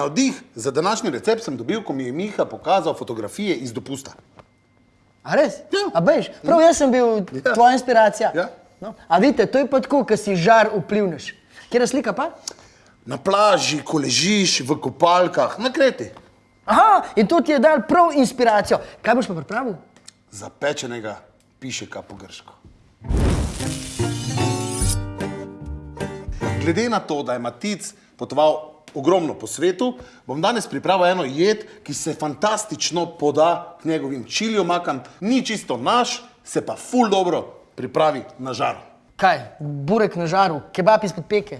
Navdih za današnji recept sem dobil, ko mi je Miha pokazal fotografije iz dopusta. A res? Ja. A veš, prav jaz sem bil Ja. tvoja inspiracija. Ja. No. A vidite, to je pa tako, ko si žar vplivneš. Kjer je slika pa? Na plaži, ko ležiš, v kopalkah, na kreti. Aha, in to ti je dal prav inspiracijo. Kaj boš pa pripravil? Zapečenega pišeka po grško. Glede na to, da je Matic potoval ogromno po svetu, bom danes pripravil eno jed, ki se fantastično poda k njegovim čiljomakam. Ni čisto naš, se pa ful dobro pripravi na žaru. Kaj, burek na žaru, kebab izpod peke,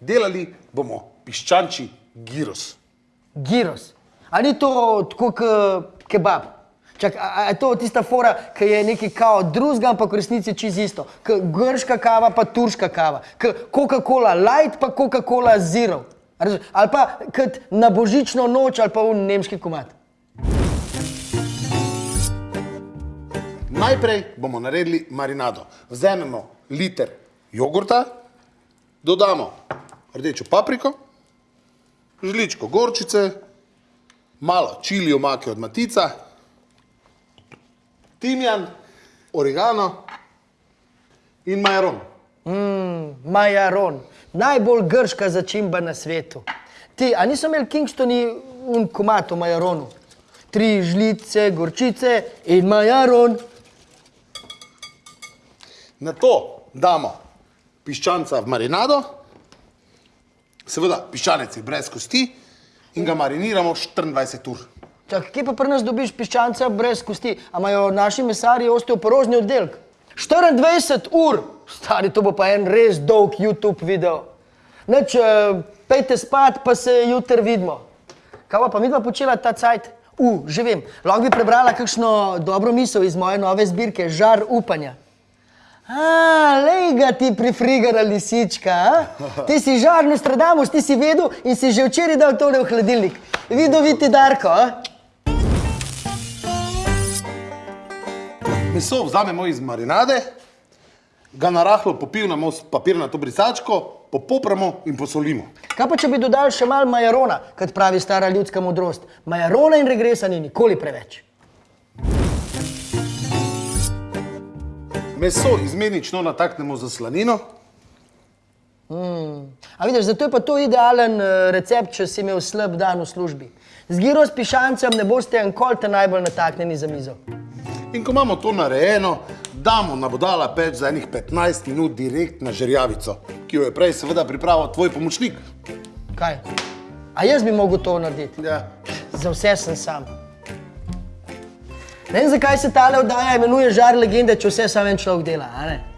Delali bomo piščančji giros. giros. A ni to tako kot kebab? Čak, a, a je to tista fora, ki je neki kao drugega, ampak v resnici čez isto. K grška kava pa turška kava. K Coca-Cola light pa Coca-Cola zero. A razumeš? Ali pa kot na božično noč ali pa v nemški komat. Najprej bomo naredili marinado. Vzamemo liter jogurta, dodamo rdečo papriko, žličko gorčice, malo čili omake od matica, timjan, oregano in majaron. Majaron, najbolj grška začimba na svetu. Ti, a niso imeli Kingstoni un komat o majaronu? Tri žlice, gorčice in majaron. Na to damo piščanca v marinado, seveda piščanec je brez kosti in ga mariniramo 24 ur. Čak, kje pa pri nas dobiš piščanca brez kosti? A imajo naši mesarji osteoporožni oddelek? 24 ur! Stari, to bo pa en res dolg YouTube video. Neč, uh, pejte spat, pa se jutri vidimo. Kaj pa midva počela ta cajt? U, že vem, lahko bi prebrala kakšno dobro misel iz moje nove zbirke Žar upanja. A, lej ga ti prifrigana lisička, a? Ti si žar Nostradamus, ti si vedel in si že včeraj dal tole v hladilnik. Vidoviti Darko, a? Meso vzamemo iz marinade, ga narahlo popivnamo s papirnato brisačko, popopramo in posolimo. Kaj pa če bi dodali še malo majarona, kot pravi stara ljudska modrost? Majarona in regresa ni nikoli preveč. Meso izmenično nataknemo za slanino, A vidiš, zato je pa to idealen eh, recept, če si imel slab dan v službi. Z giro s pišancem ne boste enkolte najbolj nataknjeni za mizo. In ko imamo to narejeno, damo na bodala peč za enih 15 minut direkt na žerjavico, ki jo je prej seveda pripravil tvoj pomočnik. Kaj? A jaz bi mogel to narediti? Ja. Za vse sem sam. Ne vem, zakaj se tale oddaja imenuje žar legende, če vse sam en človek dela, a ne?